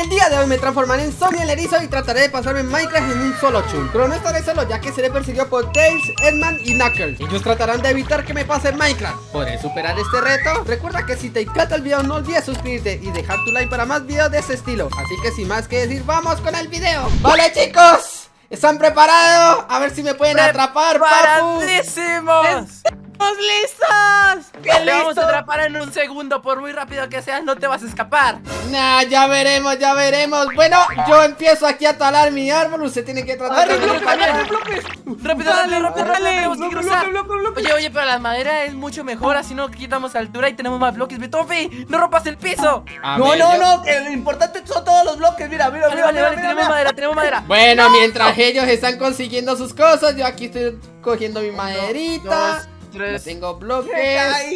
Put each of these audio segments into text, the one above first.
el día de hoy me transformaré en Sony el erizo y trataré de pasarme Minecraft en un solo chun Pero no estaré solo ya que seré perseguido por Tails, Edman y Knuckles Ellos tratarán de evitar que me pase Minecraft ¿Podré superar este reto? Recuerda que si te encanta el video no olvides suscribirte y dejar tu like para más videos de ese estilo Así que sin más que decir, ¡vamos con el video! ¡Vale chicos! ¿Están preparados? A ver si me pueden atrapar, ¡Preparadísimos! ¡Estamos listos! Te vamos a atrapar en un segundo, por muy rápido que seas, no te vas a escapar. Nah, ya veremos, ya veremos. Bueno, yo empiezo aquí a talar mi árbol. Usted tiene que tratar de. rápido, rápido, rápido, Dale, rápido, dale. Oye, oye, pero la madera es mucho mejor, así no quitamos altura y tenemos más bloques. Betofi, no rompas el piso. A No, no, no, lo importante son todos los bloques. Mira, mira, mira, vale, vale, tenemos madera, tenemos madera. Bueno, mientras ellos están consiguiendo sus cosas, yo aquí estoy cogiendo mi maderita. No tres. tengo ¿Qué bloques.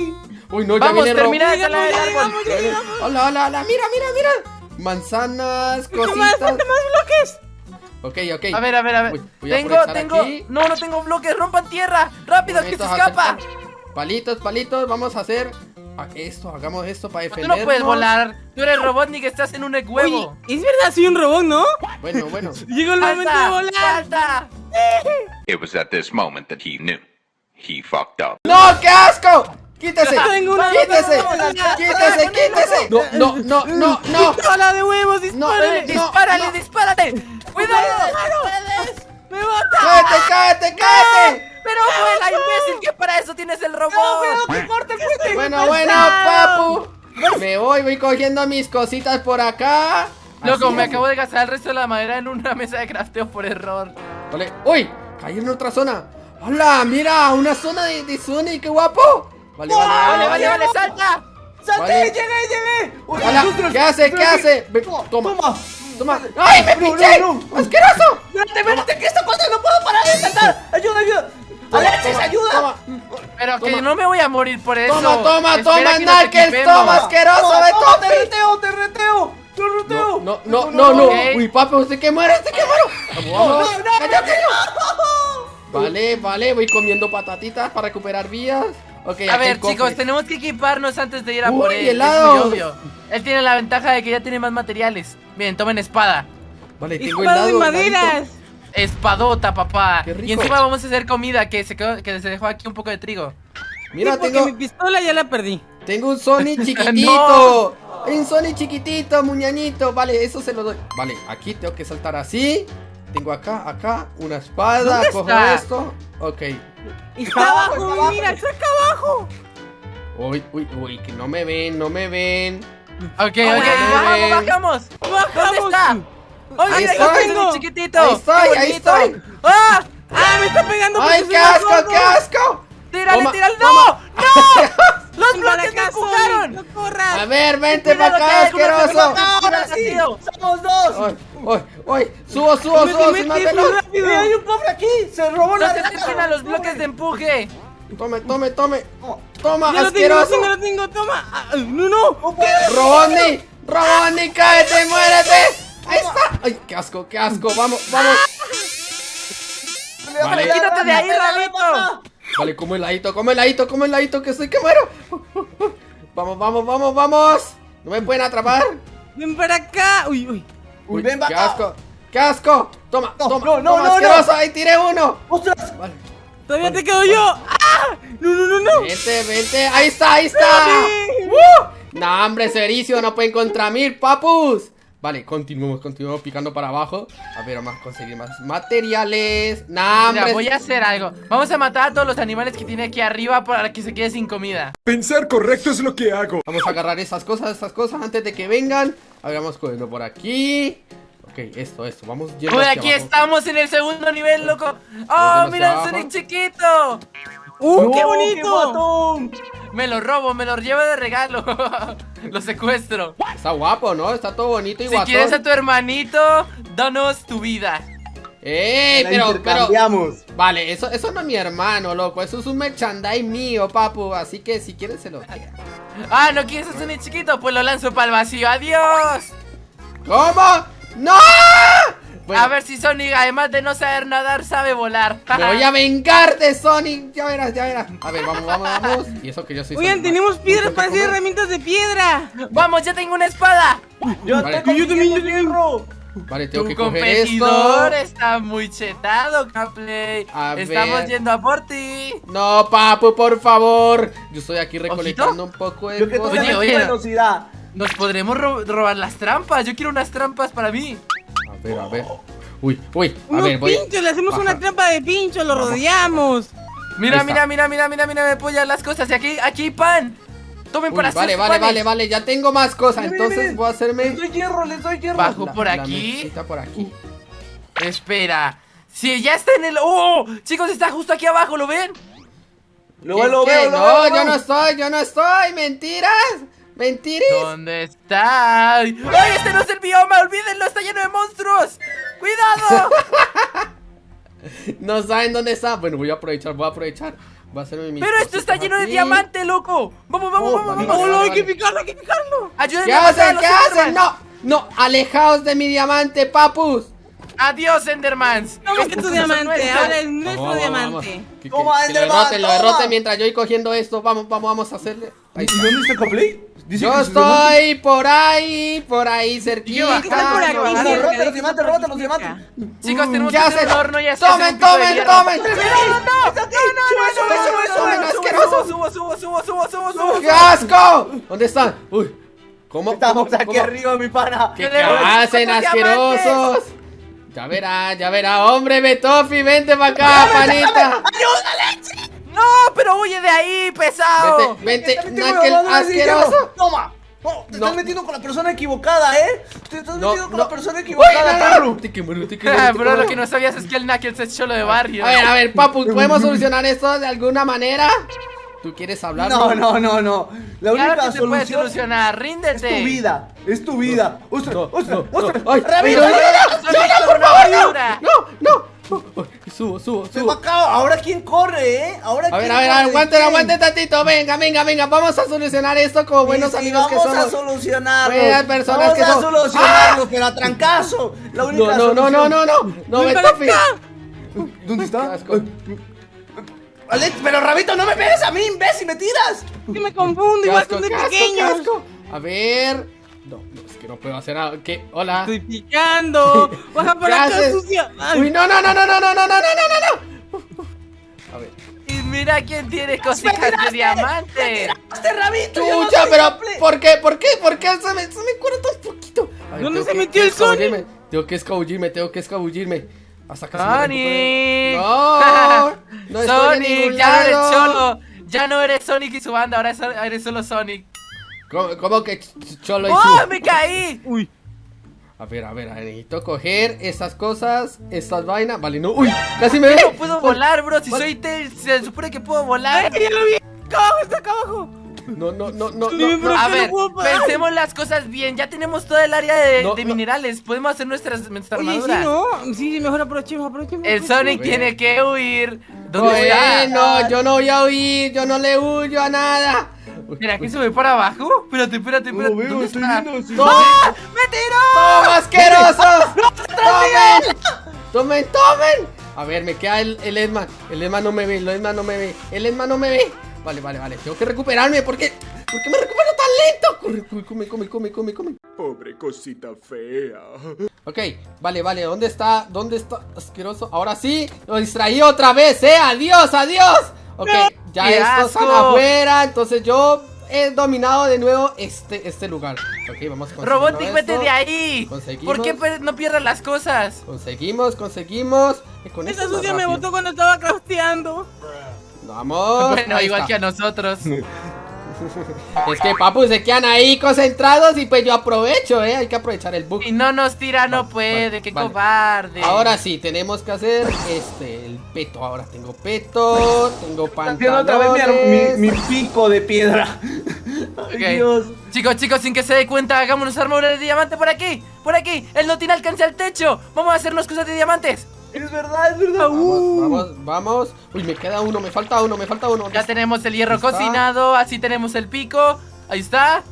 Uy, no, ya Vamos, viene termina de el Llegamos, Hola, hola, hola. Mira, mira, mira. Manzanas, más, cositas. falta más bloques. Ok, ok. A ver, a ver, a ver. Uy, voy a tengo, tengo. aquí. No, no tengo bloques, rompan tierra. Rápido, que se escapa. Palitos, palitos. Vamos a hacer esto. Hagamos esto para Tú defendernos. no puedes volar. Tú eres Robotnik, estás en un huevo. Oye, es verdad, soy un robot, ¿no? Bueno, bueno. Llegó el momento de volar. ¡Salta! It was at this moment that he knew. He fucked up. ¡No, qué asco! ¡Quítese! Tengo una ¡Quítese! ¡Quítese, quítese! No, no, no, no, no. ¡Hola de huevos! No, ¡Dispárale! eh, ¡Dispárale, no. dispárale! ¡Cuidado! ¡Me bota! ¡Cállate, cállate, cállate! ¡Pero vuela, imbécil! que para eso tienes el robot! ¡Cuidado que corte fuego! Bueno, bueno, papu. Me voy, voy cogiendo mis cositas por acá. Loco, me acabo de gastar el resto de la madera en una mesa de crafteo por error. Vale. ¡Uy! Caí en otra zona. ¡Hola! Mira, una zona de, de Sonic, qué guapo. Vale, vale, ¡Vale, vale, vale! ¡Salta! ¡Salte! Vale. ¡Llegué, llegué! Uy, Hola, ¿qué hace? ¿Qué hace? Toma, Toma, toma. ¡Ay, me pinché! no, no. ¡Asqueroso! ¡Espérate, espérate! ¿Qué está pasando? ¡No puedo parar de saltar! ¡Ayuda, ayuda! ¡Alexis, ayuda! Toma, Pero que Toma. no me voy a morir por eso. toma, toma, toma, que Knuckles, toma, asqueroso ¡Toma, ¡Te reteo, te reteo! ¡Te reteo! No, no, no, no. Uy, papi, usted que muere, usted que muere. Vamos, no, no, cayó, cayó. Vale, vale, voy comiendo patatitas para recuperar vías. Ok, A ver, cofres. chicos, tenemos que equiparnos antes de ir a Uy, por él. helado. Es muy obvio. Él tiene la ventaja de que ya tiene más materiales. Bien, tomen espada. Vale, tengo ¡Espada de helado. maderas! heladito. Espadota, papá. Qué rico. Y encima vamos a hacer comida que se quedó, que se dejó aquí un poco de trigo. Mira, Sí, porque tengo, mi pistola ya la perdí. tengo un Sonic chiquitito. Un Sonic chiquitito, muñañito. Vale, eso se lo doy. Vale, aquí tengo que saltar así. Tengo acá, acá, una espada. ¿Dónde Cojo está? esto. Ok. Está abajo, abajo, está abajo. mira, está acá abajo. Uy, uy, uy, que no me ven, no me ven. Ok, ok, Bien. bajamos, bajamos. ¿Dónde está? ¡Oye, Ahí estoy. tengo chiquitito! Ahí estoy, ¡Qué ahí estoy. ¡Ah! ¡Ah, me está pegando! ¡Ay, qué asco, qué asco! ¡Tírale, tírale! ¡No! ¡No! ¡Los ¡Ven para bloques me empujaron! ¡No corras! A ver, vente para acá, asqueroso. ¡Ahora sí! ¡Somos dos! Ay, ay, ay, subo, subo, ¡Me subo, metí sin más rápido! ¡Eh, hay un pobre aquí! ¡Se robó ¡No la se acerquen a los bloques de empuje! Tome, tome, tome. Toma, ¡Ya lo tengo, asqueroso. lo tengo! ¡Toma! Ah, ¡No, no! Robotnik, Robotnik, cállate, muérete. Ahí está. Ay, qué asco, qué asco. Vamos, vamos. Vale. ¡Quítate de ahí, Rabito! Vale, come heladito, come heladito, come heladito, que soy que muero. Vamos, vamos, vamos, vamos. No me pueden atrapar. ¡Ven para acá! ¡Uy, uy! Uy, ven, qué vaca. asco, qué asco. Toma, No, toma, no, no, toma, no, asqueroso. Ahí tiré uno. ¡Ostras! Vale. ¡Todavía te quedo yo! ¡Ah! ¡No, no, no, no! Vente, vente. Ahí está, ahí está. ¡Uh! No, hombre, Cericio, no pueden contra mí, papus. Vale, continuemos, continuemos picando para abajo. A ver, vamos a conseguir más materiales. No, Mira, voy a hacer algo. Vamos a matar a todos los animales que tiene aquí arriba para que se quede sin comida. Pensar correcto es lo que hago. Vamos a agarrar esas cosas, esas cosas antes de que vengan. A ver, vamos cogiendo por aquí. Ok, esto, esto. Vamos yendo Uy, aquí abajo. estamos en el segundo nivel, loco. ¡Oh, mira el. Sonic chiquito! ¡Uh, qué bonito! Me lo robo, me lo llevo de regalo. lo secuestro. Está guapo, ¿no? Está todo bonito y Si guatón. quieres a tu hermanito, danos tu vida. ¡Ey! La Pero, pero. Vale, eso, eso no es mi hermano, loco. Eso es un merchandise mío, papu. Así que si quieres se lo queda. Ah, ¿no quieres a Sonic chiquito? Pues lo lanzo para el vacío. ¡Adiós! ¿Cómo? ¡No! Bueno. A ver si Sonic, además de no saber nadar, sabe volar. Me voy a vengar de Sonic. Ya verás, ya verás. A ver, vamos, vamos, vamos. Y eso que yo soy Oigan, Sonic, tenemos piedras para hacer herramientas de piedra. Vamos, ya tengo una espada. Yo Vale. tengo Yo también, yo hierro. Vale, tengo Tu que coger competidor esto. está muy chetado, Capley. Estamos ver. yendo a por ti. No, papu, por favor. Yo estoy aquí recolectando un poco de Yo que tú cosas. Oye, tienes oye. velocidad. Nos podremos ro- robar las trampas. Yo quiero unas trampas para mí. A ver, a ver. Uy, uy, a Unos ver, voy. pinchos, le hacemos Baja. una trampa de pinchos, lo rodeamos. Mira, mira, mira, mira, mira, mira, me apoyan las cosas. Y aquí, aquí hay pan. Tomen Uy, para hacer vale, vale, panes. vale, vale. Ya tengo más cosas. Entonces voy a hacerme. Les doy hierro, les doy hierro. Bajo la- por aquí. por aquí. Espera. Si ya está en el. ¡Oh! Chicos, está justo aquí abajo, ¿lo ven? Lo ¿Qué? veo, lo No, veo, lo yo no estoy, yo no estoy. Mentiras. Mentiras. ¿Dónde está? ¡Ay, este no es el bioma! ¡Olvídenlo! ¡Está lleno de monstruos! ¡Cuidado! No saben dónde está. Bueno, voy a aprovechar, voy a aprovechar. Voy a hacerme mis Pero esto está lleno de diamante, loco. Vamos, vamos, Oh, vamos, vale, vamos. vale, No, no, hay que picarlo, hay que picarlo. Ayúdenme ¿Qué a hacen? ¿Qué hacen? No, no, alejaos de mi diamante, papus. Adiós, Endermans. Toma Estos tu son diamante, nuestros. ahora es nuestro Vamos, vamos, vamos. diamante. Que, que- que lo derroten, lo toma. derroten mientras yo voy cogiendo esto. Vamos, vamos, vamos a hacerle. Ahí ¿Y dónde está Coplay? Dice Yo que su diamante- estoy por ahí, por ahí cerquita. Está por aquí, Róbate sí, los diamantes, róbate los diamantes. Chicos, tenemos ¿Qué que hacer hacen? un horno y hacer Tomen, tomen, tomen. No, no, no. ¡Está aquí! ¡Sube, sube, sube, Tomen, sube! asqueroso. Subo, subo, subo, subo, subo, subo. ¡Qué asco! ¿Dónde están? Uy, ¿cómo? Estamos aquí arriba, mi pana. ¿Qué, hacen, asquerosos? Ya verá, ya verá, hombre, Betofi, vente para acá, panita. No, pero huye de ahí, pesado. Vente, vente, Knuckle, asqueroso. Toma. Oh, te No. estás metiendo con la persona equivocada, ¿eh? Te estás No, metiendo con no. la persona equivocada, no, no. Te que muero, te que muero, Ah, te Pero muero. lo que no sabías es que el Knuckles es cholo de barrio. A ver, a ver, papu, ¿podemos solucionar esto de alguna manera? ¿Tú quieres hablar? No, no, no, no. La Claro única que se puede solución solucionar, es ríndete. tu vida. Es tu vida. ¡Ostras, No, ostras, no, ostras! no. Con una basura. No, no. Subo, subo, subo. Ahora quién corre, ¿eh? Ahora A ver, quién a ver, aguanten, aguanten tantito. Venga, venga, venga. Vamos a solucionar esto como buenos Sí, sí, amigos que vamos a somos. solucionarlo. Buenas personas vamos que a somos. solucionarlo, pero a trancazo. La única No, no, no, no, no, no. Betofi. acá. ¿Dónde está? Pero Rabito, no me pegues a mí, imbécil, me tiras. Que me confundo, igual son de pequeños. A ver. No, no, que no puedo hacer nada. ¿Qué? Hola. Estoy picando. Baja ¿Qué acá, sucia. Ay. Uy, no, no, no, no, no, no, no, no, no, no, no. A ver. Y mira quién tiene cositas de diamante. ¡Este Rabito! no Chucha, soy pero. ¿por qué? ¿Por qué? ¿Por qué se me, se me un poquito? Ver, ¿Dónde se que metió el Sonic? escabullirme, Tengo que escabullirme, tengo que escabullirme. Hasta que Sonic. No, no Sonic, ya no eres cholo. Ya no eres Sonic y su banda, ahora es- eres solo Sonic. ¿Cómo, cómo que ch- cholo ¡Oh, me caí! Uy. A ver, a ver, a ver, necesito coger estas cosas, estas vainas. Vale, no, uy, casi me ve. No puedo volar, bro. Si soy Tails, se supone que puedo volar. Ay, lo vi. Abajo, está acá abajo. No, no, no, no, Sí, no. A ¿por qué ver, no pensemos las cosas bien. Ya tenemos todo el área de, No, de no. minerales. Podemos hacer nuestras, nuestras Oye, sí, armaduras. no. Sí, sí, mejor aprovechemos, aprovechemos. El. Sonic tiene que huir. ¿Dónde está? Bueno, yo no voy a huir, yo no le huyo a nada. Mira, ¿qué sube para abajo? Espérate, espérate, No espérate. lo veo, ¿Dónde estoy está? viendo. sí. ¡Ah! ¡Me tiró! ¡Toma, asquerosos! ¡Tomen! ¡Tomen, tomen! A ver, me queda el, el Edman. El Edman no me ve, el Edman no me ve. El Edman no me ve. Vale, vale, vale. Tengo que recuperarme. ¿Por qué? ¿Por qué me recupero tan lento? Corre, corre, come, come, come, come, come. Pobre cosita fea. Ok, vale, vale. ¿Dónde está? ¿Dónde está? Asqueroso. Ahora sí. Lo distraí otra vez, ¿eh? ¡Adiós, adiós! Ok, ya ¡Qué estos están afuera. Entonces yo he dominado de nuevo este, este lugar. Ok, vamos con Robotic, vete de ahí. Conseguimos. ¿Por qué per- no pierdas las cosas? Conseguimos, conseguimos. Con Esa sucia me botó cuando estaba crafteando. Vamos. bueno, ahí igual está. que a nosotros. Es que papu se quedan ahí concentrados y pues yo aprovecho, eh. Hay que aprovechar el bug. Si no nos tira, no Vale, puede. vale, ¡Qué vale. cobarde! Ahora sí, tenemos que hacer este, el peto. Ahora tengo peto, tengo Haciendo otra vez mi, ar- pantalones. mi, mi pico de piedra. Ay, Ok. Dios. Chicos, chicos, sin que se dé cuenta, hagámonos armadura de diamante por aquí. Por aquí. Él no tiene alcance al techo. Vamos a hacernos cosas de diamantes. Es verdad, es verdad. Uh. Vamos, vamos. Uy, me queda uno, me falta uno, me falta uno. Ya tenemos el hierro cocinado. Así tenemos el pico. Ahí está.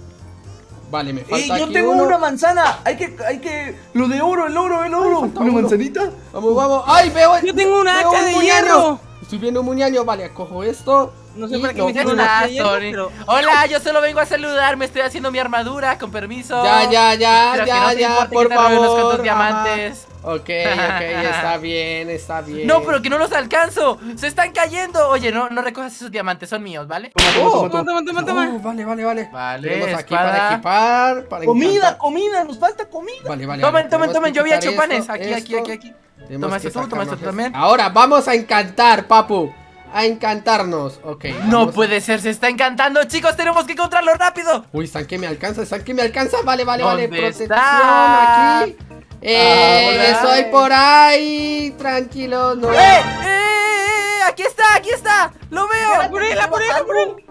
Vale, me falta ¡Ey, yo aquí tengo uno. una manzana! Hay que, hay que... Lo de oro, el oro, el oro. ¿Una uno. manzanita? Vamos, vamos. ¡Ay, veo! Yo tengo un veo hacha un de muñaño. hierro. Estoy viendo un muñaño. Vale, cojo esto. No sé para qué me Tony. pero- Hola, yo solo vengo a saludar. Me estoy haciendo mi armadura, con permiso. Ya, ya, ya, que ya, no ya, por robe unos favor. cuantos diamantes. Ok, ok, está bien, está bien. No, pero que no los alcanzo. Se están cayendo. Oye, no, no recojas esos diamantes, son míos, ¿vale? Oh, Toma, toma, toma, toma. oh, vale, vale, vale. Vale, Tenemos aquí espada. para equipar, para Comida, encantar. comida, nos falta comida. Vale, vale. Tomen, vale, tomen, tomen. Yo había hecho panes. Aquí, aquí, aquí, aquí. Toma esto tú, toma esto tú también. Ahora vamos a encantar, papu. A encantarnos. Ok. No vamos puede ser, se está encantando. Chicos, tenemos que encontrarlo rápido. Uy, ¿están que me alcanza? ¿Están que me alcanza? Vale, vale, vale. ¿Dónde Protección está? aquí. Eh, estoy por ahí. Tranquilo, no. ¡Eh! ¡Eh! eh, eh! ¡Aquí está! ¡Aquí está! ¡Lo veo! Por él, por él, por él.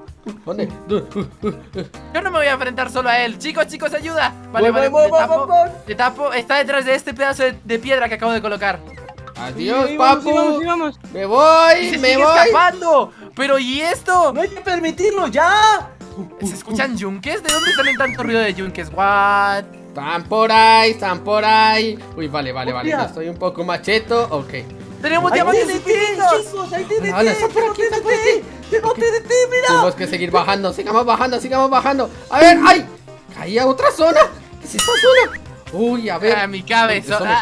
¿Dónde? Yo no me voy a enfrentar solo a él. Chicos, chicos, ayuda. Vale, Voy, vale, voy, te voy, tapo. voy, voy. Te tapo. Está detrás de este pedazo de, de piedra que acabo de colocar. Adiós, Sí, vamos, papu. sí, vamos, sí, vamos. Me voy, Y se me sigue voy. escapando. Pero ¿y esto? No hay que permitirlo, ya. ¿Se escuchan yunques? ¿De dónde salen tanto ruido de yunques? What? Están por ahí, están por ahí. Uy, vale, vale, vale. Ya estoy un poco macheto. Ok. ¡Tenemos diamantes chicos, hay TNT. Hola, está por aquí, está por Tengo TNT, mira. Tenemos que seguir bajando. Sigamos bajando, sigamos bajando. A ver, ¡ay! Caí a otra zona. ¿Qué es esta zona? Uy, a ver. Ah, mi cabeza.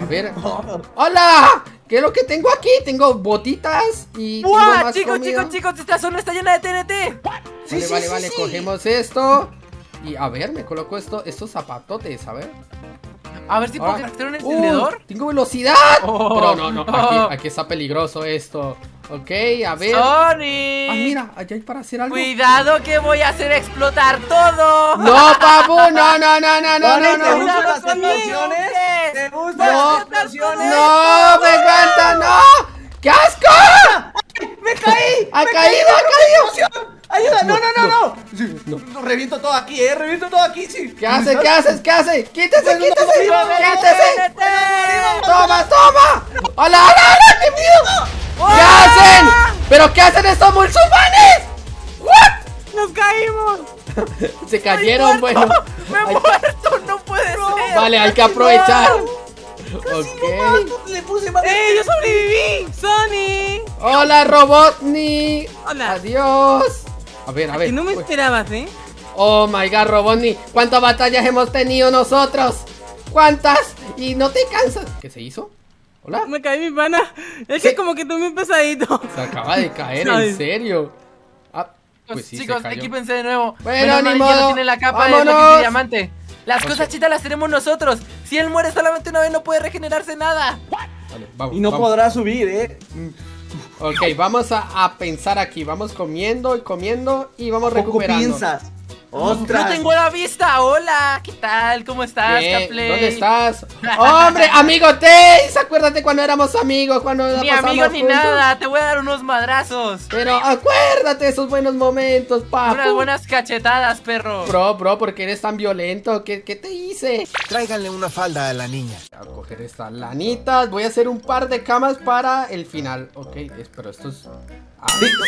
A ver. ¡Hola! ¿Qué es lo que tengo aquí? Tengo botitas y. tengo ¡Buah! más Chicos, comida. chicos, chicos, esta zona está llena de TNT. Vale, Sí, sí, vale, sí, vale. sí. Cogemos esto. Y a ver, me coloco esto, estos zapatotes, a ver. A ver si puedo craftear un ¡Uh! encendedor. tengo velocidad. Oh. Pero no, no, aquí, aquí está peligroso esto. Ok, a ver. Sonic. Ah, mira, allá hay para hacer algo. Cuidado que voy a hacer explotar todo. No, papu, no, no, no, no, no, Vale, no, ¿te no. gustan las explosiones? ¿Te gustan No. las explosiones? No, me encanta, no. ¡Qué asco! ¡Me caí! ¡Ha ¡Me caído, caí! ha ¡Explosión! ¡Ayuda! ¡No, no, no, no! No. No, Reviento todo aquí, eh. Reviento todo aquí, sí. ¿Qué hace? ¿Qué haces? ¿Qué hace? ¡Quítese, quítese! ¡Arriba, ¡Quítese! TNT. ¡Toma, toma! ¡Hola, hola, hola! ¡Qué miedo! ¿Qué hacen? ¿Pero qué hacen estos musulmanes? ¿What? Nos caímos. Se cayeron, bueno. Me he muerto, no puede ser. Vale, hay que aprovechar. Casi Ok. no mato, Le puse más. ¡Eh, yo sobreviví! ¡Sony! Hola, Robotnik. Hola. Adiós. A ver, a ver. Que no me Uy. esperabas, ¿eh? Oh my god, Robotnik. ¿Cuántas batallas hemos tenido nosotros? ¿Cuántas? Y no te cansas. ¿Qué se hizo? Hola. Me caí mi pana. Es Sí. que como que tomé un pesadito. Se acaba de caer, en serio. Ah, pues sí, Chicos, se cayó. equípense de nuevo. Bueno, Menos mal ni ya no modo. tiene la capa de ¡Vámonos! Lucky diamante. Las cosas chitas las tenemos nosotros. Si él muere solamente una vez no puede regenerarse nada. Vale, vamos, Y no vamos. podrá subir, eh. Ok, vamos a, a pensar aquí. Vamos comiendo y comiendo y vamos Poco recuperando. piensas. Ostras. No tengo la vista. Hola, ¿qué tal? ¿Cómo estás, ¿Qué? Caplay? ¿Dónde estás? ¡Hombre, amigo Tails! Acuérdate cuando éramos amigos, cuando Ni pasamos amigo ni juntos. nada. Te voy a dar unos madrazos. Pero acuérdate de esos buenos momentos, papu. Unas buenas cachetadas, perro. Bro, bro, ¿por qué eres tan violento? ¿Qué, qué te hice? Tráiganle una falda a la niña. Voy a coger estas lanitas. Voy a hacer un par de camas para el final. Ok, pero esto es... Sí,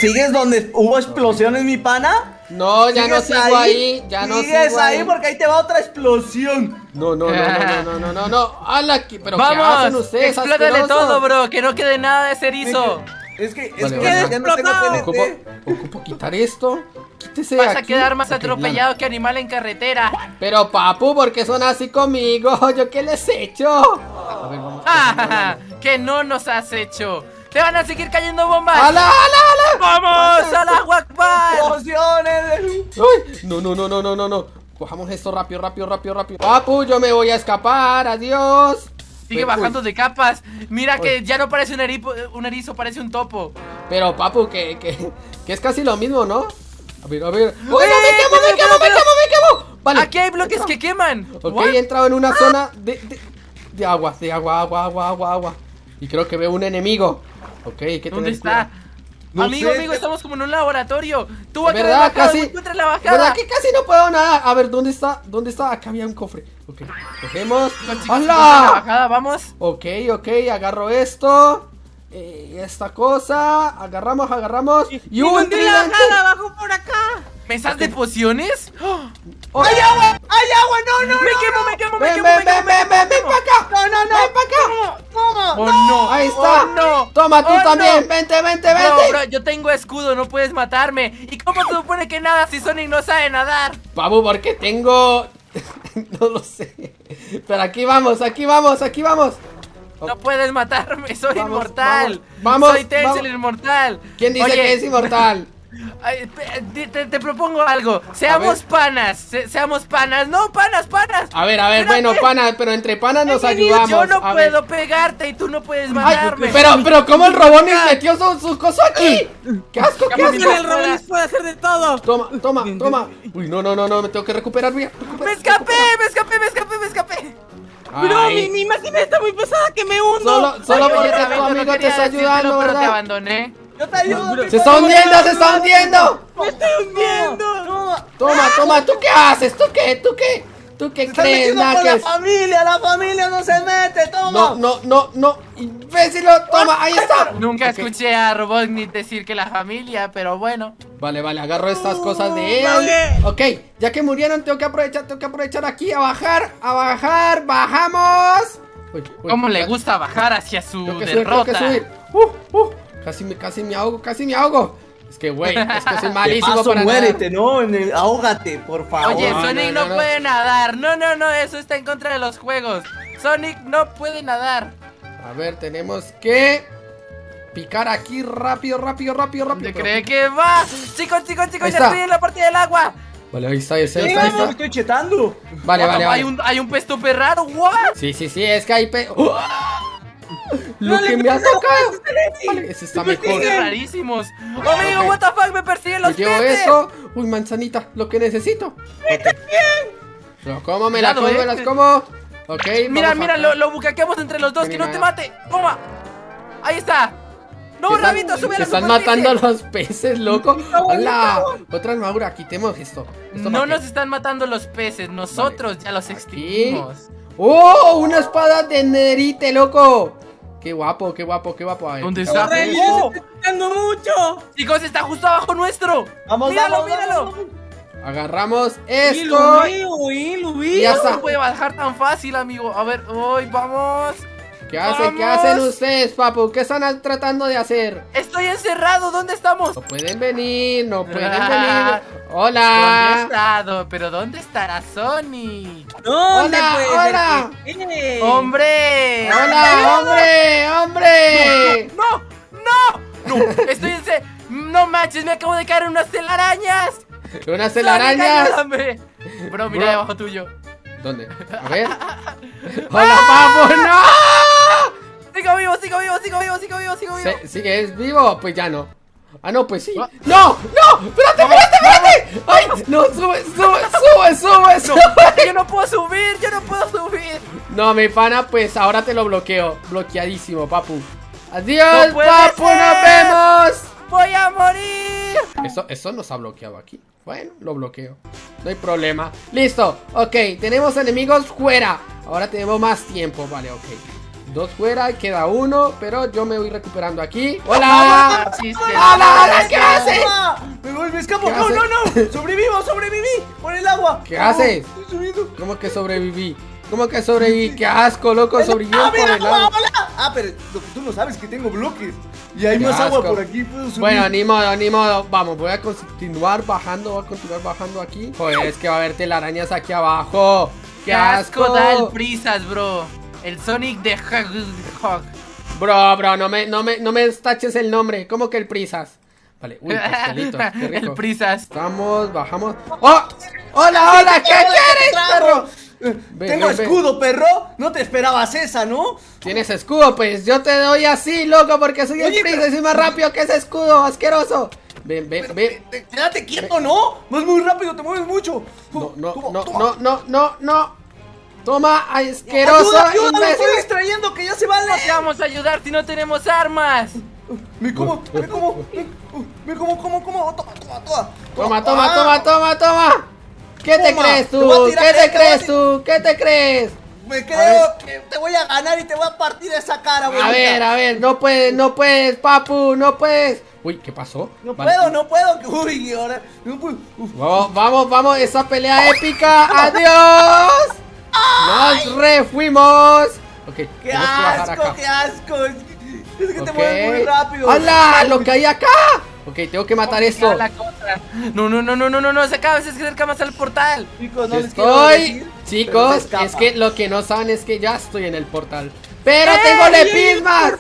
¿Sigues donde hubo explosiones, mi pana? no, ya no ¿Sigues sigo ahí. Ya no Sigues sigo ahí ahí. porque ahí te va otra explosión. No, no, no, no, no, no, no, no. ¡Hala! ¿qué- ¿Pero qué hacen Vamos, ustedes, explótale todo, bro. Que no quede nada de cerizo. Es que, es Vale, que vale. ya no tengo TNT. Ocupo, ocupo quitar esto. Quítese Vas a quedar más atropellado que animal en carretera. Pero papu, ¿por qué son así conmigo? ¿Yo qué les he hecho? A ver, vamos. Ah, que no nos has hecho. Te van a seguir cayendo bombas. ¡Hala, hala, hala! ¡Vamos! ¡A la Akbar! ¡Explosiones! ¡Uy! No, no, no, no, no, no, no. Cojamos esto rápido, rápido, rápido, rápido. Papu, yo me voy a escapar. Adiós. Sigue bajando de capas. Mira que ya no parece un, eripo- un erizo, parece un topo. Pero papu, que, que, que es casi lo mismo, ¿no? A ver, a ver. ¡Uy, no, ¡Eh, me quemo, me quemo, me quemo, me quemo! Vale. Aquí hay bloques que queman. Ok, What? he entrado en una zona de, de, de agua, de agua, agua, agua, agua, agua. Y creo que veo un enemigo. Ok, que ¿Dónde está? No amigo, sé. amigo, estamos como en un laboratorio. Tú acá verdad, casi- encuentra la bajada. ¿Verdad que casi no puedo nada? A ver, ¿dónde está? ¿Dónde está? Acá había un cofre. Ok, cogemos. ¡Hala! bajada, vamos. Ok, ok, agarro esto. Eh, esta cosa. Agarramos, agarramos. Y un tridente. abajo por acá. ¿Mesas de pociones? ¡Oh! Oh, ¡Hay agua! ¡Hay agua! ¡No, no, ¡Me no! quemo, me quemo, me Ven, quemo! ven, me quemo, ven, ven, ven, ven para acá. ¡No, no, no! Ven para acá. ¡Toma! ¡Oh, no! Ahí está. ¡Oh, no! Toma, tú ¡Oh, también. no! Vente, vente, vente. bro, yo tengo escudo, no puedes matarme. ¿Y cómo se supone que nada si Sonic no sabe nadar? Papu, porque tengo. no lo sé. Pero aquí vamos, aquí vamos, aquí vamos. No puedes matarme, soy Vamos, inmortal. vamos, soy Tails el inmortal. ¿Quién dice Oye, que es inmortal? ay, te, te- te propongo algo. Seamos panas. se- seamos panas. No, panas, panas. A ver, a ver, Espérate. bueno, pana, pero entre panas nos Yo ayudamos. no a ver. puedo pegarte y tú no puedes Ay, matarme. pero, pero, ¿cómo el Robonis metió su, su coso aquí? ¡Qué asco, qué asco! El Robonis puede hacer de todo. Toma, toma, toma. Uy, no, no, no, no, me tengo que recuperar, mira. Me escapé, me escapé, me escapé, me escapé. Bro, mi, mi máquina está muy pesada que me hundo. Solo, solo porque tu no amigo te está ayudando, pero te abandoné. ¡Yo te ayudo! ¡Se está hundiendo, se está hundiendo! Me estoy hundiendo. Toma, toma, ¿tú qué haces? ¿Tú qué? ¿Tú qué? ¿Tú qué ¡Se están crees, metiendo con la familia! ¡La familia no se mete! ¡Toma! No, no, no, no. Imbécilo, toma, ahí está. Nunca escuché a Robotnik decir que la familia, pero bueno. Vale, vale, agarro estas cosas de él. Vale. Ok, ya que murieron, tengo que aprovechar, tengo que aprovechar aquí a bajar, a bajar, bajamos. Uy, uy, ¿Cómo le gusta bajar hacia su Tengo que subir, tengo que derrota? subir. Uh, uh, casi me, casi me ahogo, casi me ahogo. Es que, güey, es que soy malísimo paso, para nadar. muérete, ¿no? En el- ahógate, por favor. Oye, no, Sonic no, no, no. puede nadar. No, no, no, eso está en contra de los juegos. Sonic no puede nadar. A ver, tenemos que picar aquí rápido, rápido, rápido, rápido. ¿Te cree que va? Chicos, chicos, chicos, ya estoy en la partida del agua. Vale, ahí está, ahí está, ahí Sí, está, ahí me estoy chetando. Vale, vale, vale. Hay un, hay un pez tope raro, what? Sí, sí, sí, es que hay pe... ¡Uh! Lo No, que me ha. Vale, ese está mejor. Rarísimos. Amigo, Ok. what the fuck, me persiguen los llevo peces. eso. Uy, manzanita, lo que necesito. Lo como, me la como, me eh. las como. Ok, Mira, mira, lo, lo bucaqueamos entre los dos, que no te mate. Toma. Ahí está. No, están- Rabito, sube a Se la están superficie. matando los peces, loco. Hola. Otra armadura, quitemos esto. ¿Esto No nos qué? están matando los peces, nosotros ya los Aquí. extinguimos. ¡Oh! Una espada de nerite, loco. Qué guapo, qué guapo, qué guapo. ¿Dónde está? Se está quitando mucho. Chicos, está justo abajo nuestro. Vamos, míralo, vamos, míralo. vamos. Agarramos Y esto. lo uy, lo. Y ya No está. se puede bajar tan fácil, amigo. A ver, hoy vamos. ¿Qué hacen? ¿Qué hacen ustedes, papu? ¿Qué están tratando de hacer? Estoy encerrado, ¿dónde estamos? No pueden venir, no pueden Ah. venir. ¿Dónde he Hola. estado? ¿Pero dónde estará Sonic? ¿Dónde Hola, puede hola. ¡Hombre! Hola, hombre, hombre. ¡No! ¡No! ¡No! Estoy en... se- No manches, me acabo de caer en unas telarañas. Unas telarañas. Bro, mira Bro. debajo tuyo. ¿Dónde? A ver. Hola, papu, no. Sigo vivo, sigo vivo, sigo vivo, sigo vivo, sigo vivo. ¿Sigues vivo? Pues ya no. Ah, no, pues sí. Ah. ¡No! ¡No! ¡Espérate, espérate, espérate! ¡Ay! No, sube, sube, sube, sube, sube. Yo no puedo subir, yo no puedo subir. No, mi pana, pues ahora te lo bloqueo. Bloqueadísimo, papu. Adiós, ¡No puede papu, ser! nos vemos. ¡Voy a morir! Eso, eso nos ha bloqueado aquí. Bueno, lo bloqueo. No hay problema. Listo. Ok, tenemos enemigos fuera. Ahora tenemos más tiempo. Vale, ok. Dos fuera, queda uno. Pero yo me voy recuperando aquí. ¡Hola! ¡Hola, hola! ¿Qué haces? Me voy, me escapo. ¿Qué No, no, no. Sobrevivo, sobreviví. Por el agua. ¿Qué haces? Estoy subiendo. ¿Cómo que sobreviví? ¿Cómo que sobreviví? ¡Qué asco, loco! Sobreviví ¡Ah, por mira, el agua! Ah, pero lo que tú no sabes es que tengo bloques. Y hay Qué más agua por aquí. Puedo subir. Bueno, ni modo, ni modo. Vamos, voy a continuar bajando, voy a continuar bajando aquí. Joder, es que va a haber telarañas aquí abajo. ¡Qué ¡Qué asco asco! da el prisas, bro! El Sonic de Hog. Bro, bro, no me, no me, no me taches el nombre. ¿Cómo que el prisas? Vale, uy, pastelitos, qué rico. El prisas. Estamos, bajamos. ¡Oh! ¡Hola, hola! ¿Qué quieres, perro? Ven, Tengo ven, ven. escudo, perro. No te esperabas esa, ¿no? ¿Tienes escudo? Pues yo te doy así, loco, porque soy el prisas pero- y soy más rápido que ese escudo, asqueroso. Ven, ven, Pero, ven. Quédate quieto, ¿no? Vas muy rápido, te mueves mucho. No, no, no, no, no, no, no. Toma, asqueroso, Ayuda, ayuda, me imbécil. estoy distrayendo que ya se va No te vamos a ayudar si no tenemos armas. Me como, me como, me, uh, como, como, como, toma, toma, toma. Toma, toma, Ah, toma, toma, toma. ¿Qué te Toma, crees te a tú? ¿Qué te a crees tú? ¿Qué te crees? Me creo que te voy a ganar y te voy a partir esa cara, A abuelita. ver, a ver, no puedes, no puedes, papu, no puedes. Uy, ¿qué pasó? No Vale. puedo, no puedo. Uy, ahora. no puedo. Vamos, vamos, vamos, esa pelea épica. ¡Adiós! Nos refuimos. Ok, ¡Qué tenemos que bajar asco, acá. qué asco! Es que, es que te mueves muy rápido. ¡Hala! ¡Lo que hay acá! Ok, tengo que matar esto. No, no, no, no, no, no, no, se acaba, se acerca más al portal. Chicos, no les quiero Estoy. decir, Chicos, es que lo que no saben es que ya estoy en el portal. ¡Pero ¡Ey! tengo lepismas!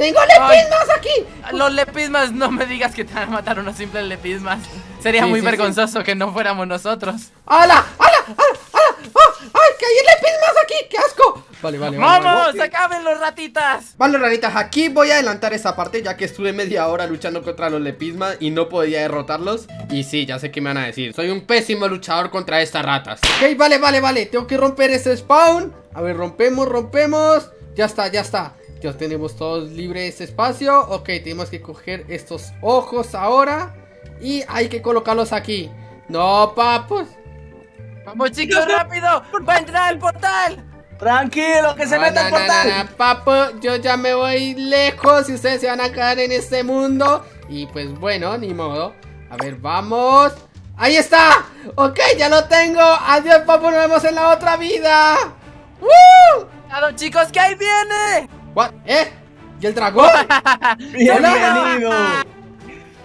¡Tengo lepismas aquí! Los lepismas, no me digas que te van a matar unos simples lepismas. Sería Sí, muy sí, vergonzoso que no fuéramos nosotros. ¡Hala! ¡Hala! ¡Hala! ¡Hala! ¡Ah! ¡Ay! ¡Que hay lepismas aquí! ¡Qué asco! Vale, vale, vale. ¡Vamos! vale. ¡Acaben los ratitas! Vale, raritas, aquí voy a adelantar esa parte ya que estuve media hora luchando contra los lepismas y no podía derrotarlos. Y sí, ya sé qué me van a decir. Soy un pésimo luchador contra estas ratas. Ok, vale, vale, vale. Tengo que romper ese spawn. A ver, rompemos, rompemos. Ya está, ya está. Ya tenemos todos libre ese espacio. Ok, tenemos que coger estos ojos ahora. Y hay que colocarlos aquí. No, papus. ¡Vamos, chicos, rápido! ¡Va a entrar al portal! Tranquilo, que se No, meta no, el no, portal. no, no, papu, yo ya me voy lejos y ustedes se van a quedar en este mundo. Y pues bueno, ni modo. A ver, vamos. ¡Ahí está! Ok, ya lo tengo. Adiós, papu, nos vemos en la otra vida. ¡Woo! ¡Cuidado, chicos, que ahí viene! What? ¿Eh? ¿Y el dragón? Bienvenido.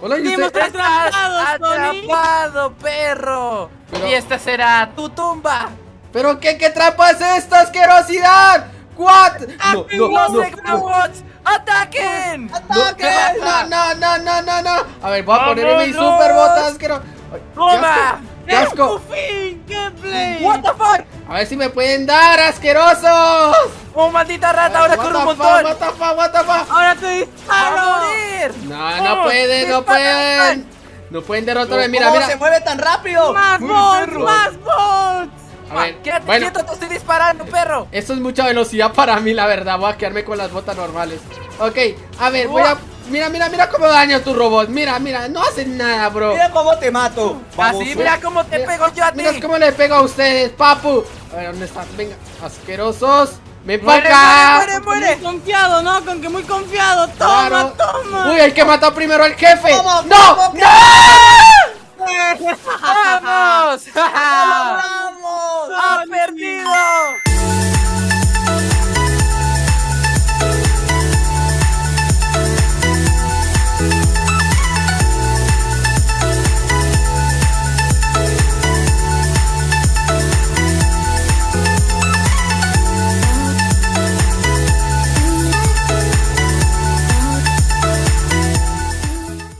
Hola, ¿y usted? atrapados. ¡Atrapado, perro! Pero- Y esta será tu tumba. ¿Pero qué, qué trampa es esta asquerosidad? ¿What? No, no, ¡Los no, no. ¡Ataquen! ¡Ataquen! No, no, no, no, no, no. A ver, voy a ponerme mi ¡Vámonos! super botas asqueroso. ¡Toma! asco, ¡Qué asco! fin! ¡Gameplay! ¡What the fuck! A ver si me pueden dar, asquerosos. ¡Oh, maldita rata! ¡Ahora corre un montón! What the fuck, what the fuck? ¡Ahora te ¡A disparo! morir! No, no Oh, pueden, no pueden. No pueden derrotarme. Mira, ¿Cómo mira. se mueve tan rápido? ¡Más bots! ¡Más bots! A ver, ¡Quédate bueno, quieto! ¡Te estoy disparando, perro! esto es mucha velocidad para mí, la verdad. Voy a quedarme con las botas normales. Ok, a ver, voy a. Mira, mira, mira cómo daño tu robot. Mira, mira, no hacen nada, bro. Mira cómo te mato. Mira cómo te mira, pego yo a ti. Mira cómo le pego a ustedes, papu. A ver, ¿dónde están? Venga, asquerosos. ¡Me muere, acá! ¡Muere, muere, muere! Muy confiado, ¿no? Con que muy confiado. ¡Toma, claro. toma! ¡Uy, el que mató primero al jefe! ¡No! ¡No! ¡No! ¡Vamos! ¡Vamos! ¡Ha perdido!